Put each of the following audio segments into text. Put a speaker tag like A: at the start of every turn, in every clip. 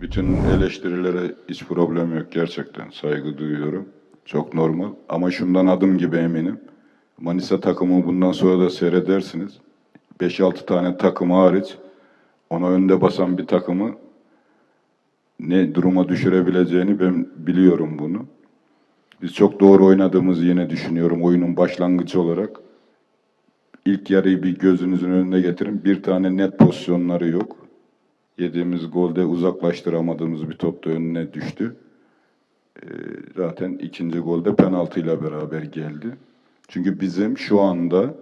A: Bütün eleştirilere hiç problem yok gerçekten. Saygı duyuyorum. Çok normal. Ama şundan adım gibi eminim. Manisa takımı bundan sonra da seyredersiniz. 5-6 tane takımı hariç ona önde basan bir takımı ne duruma düşürebileceğini ben biliyorum bunu. Biz çok doğru oynadığımızı yine düşünüyorum oyunun başlangıcı olarak. İlk yarıyı bir gözünüzün önüne getirin. Bir tane net pozisyonları yok. Yediğimiz golde uzaklaştıramadığımız bir top da önüne düştü. Ee, zaten ikinci golde penaltıyla beraber geldi. Çünkü bizim şu anda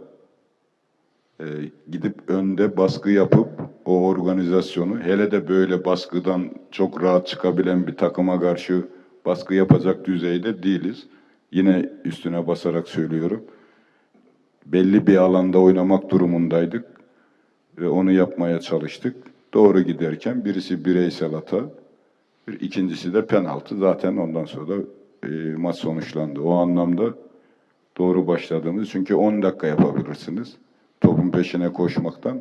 A: e, gidip önde baskı yapıp o organizasyonu hele de böyle baskıdan çok rahat çıkabilen bir takıma karşı baskı yapacak düzeyde değiliz. Yine üstüne basarak söylüyorum. Belli bir alanda oynamak durumundaydık ve onu yapmaya çalıştık. Doğru giderken birisi bireysel hata, bir ikincisi de penaltı. Zaten ondan sonra da e, maç sonuçlandı. O anlamda doğru başladığımız çünkü 10 dakika yapabilirsiniz. Topun peşine koşmaktan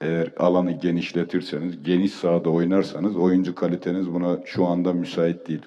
A: eğer alanı genişletirseniz, geniş sahada oynarsanız oyuncu kaliteniz buna şu anda müsait değil.